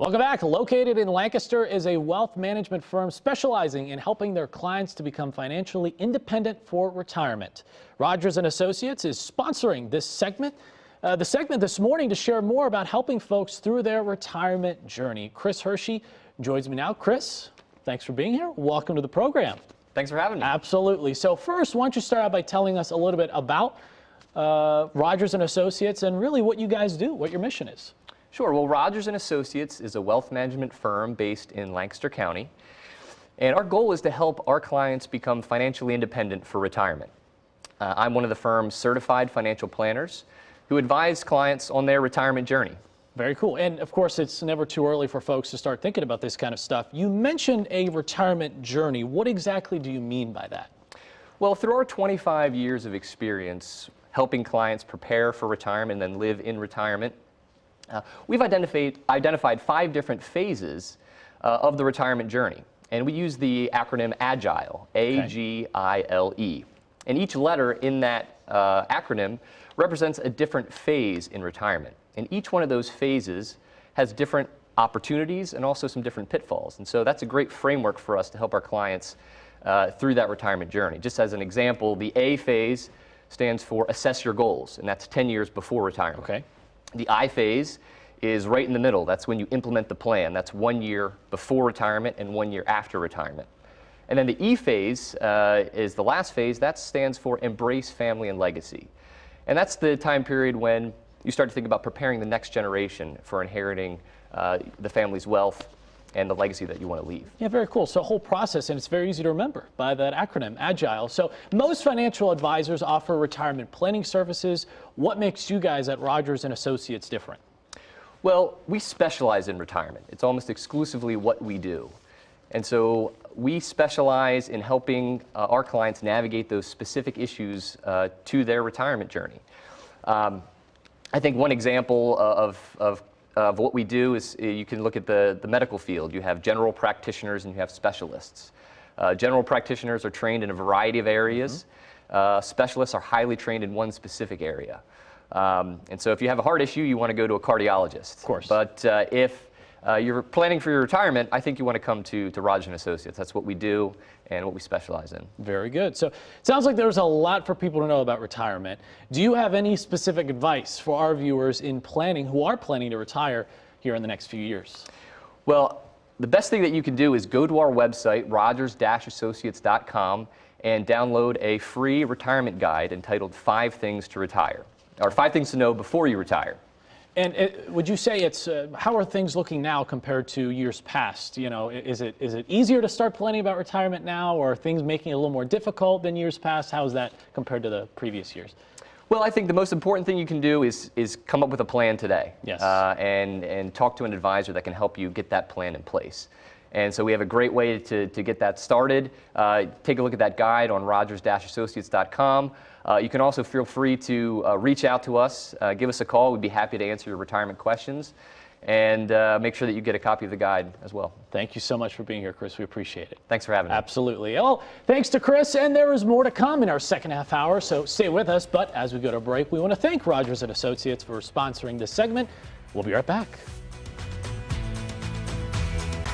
Welcome back. Located in Lancaster is a wealth management firm specializing in helping their clients to become financially independent for retirement. Rogers and Associates is sponsoring this segment. Uh, the segment this morning to share more about helping folks through their retirement journey. Chris Hershey joins me now. Chris, thanks for being here. Welcome to the program. Thanks for having me. Absolutely. So first, why don't you start out by telling us a little bit about uh, Rogers and Associates and really what you guys do, what your mission is. Sure. Well, Rogers and Associates is a wealth management firm based in Lancaster County. And our goal is to help our clients become financially independent for retirement. Uh, I'm one of the firm's certified financial planners who advise clients on their retirement journey. Very cool. And of course, it's never too early for folks to start thinking about this kind of stuff. You mentioned a retirement journey. What exactly do you mean by that? Well, through our 25 years of experience helping clients prepare for retirement and then live in retirement, uh, we've identified, identified five different phases uh, of the retirement journey. And we use the acronym AGILE, A-G-I-L-E. And each letter in that uh, acronym represents a different phase in retirement. And each one of those phases has different opportunities and also some different pitfalls. And so that's a great framework for us to help our clients uh, through that retirement journey. Just as an example, the A phase stands for assess your goals, and that's 10 years before retirement. Okay. The I phase is right in the middle. That's when you implement the plan. That's one year before retirement and one year after retirement. And then the E phase uh, is the last phase. That stands for embrace family and legacy. And that's the time period when you start to think about preparing the next generation for inheriting uh, the family's wealth and the legacy that you want to leave. Yeah, very cool. So whole process, and it's very easy to remember by that acronym, AGILE. So most financial advisors offer retirement planning services. What makes you guys at Rogers and Associates different? Well, we specialize in retirement. It's almost exclusively what we do. And so we specialize in helping uh, our clients navigate those specific issues uh, to their retirement journey. Um, I think one example of, of of what we do is uh, you can look at the, the medical field. You have general practitioners and you have specialists. Uh, general practitioners are trained in a variety of areas. Mm -hmm. uh, specialists are highly trained in one specific area. Um, and so if you have a heart issue, you want to go to a cardiologist. Of course. But uh, if uh, you're planning for your retirement, I think you want to come to, to Rogers & Associates. That's what we do and what we specialize in. Very good. So it sounds like there's a lot for people to know about retirement. Do you have any specific advice for our viewers in planning, who are planning to retire here in the next few years? Well, the best thing that you can do is go to our website, rogers-associates.com, and download a free retirement guide entitled Five Things to Retire, or Five Things to Know Before You Retire. And it, would you say it's uh, how are things looking now compared to years past? You know, is it is it easier to start planning about retirement now, or are things making it a little more difficult than years past? How is that compared to the previous years? Well, I think the most important thing you can do is is come up with a plan today. Yes. Uh, and and talk to an advisor that can help you get that plan in place. And so we have a great way to, to get that started. Uh, take a look at that guide on rogers-associates.com. Uh, you can also feel free to uh, reach out to us, uh, give us a call. We'd be happy to answer your retirement questions and uh, make sure that you get a copy of the guide as well. Thank you so much for being here, Chris. We appreciate it. Thanks for having me. Absolutely. Well, thanks to Chris, and there is more to come in our second half hour, so stay with us. But as we go to break, we want to thank Rogers & Associates for sponsoring this segment. We'll be right back.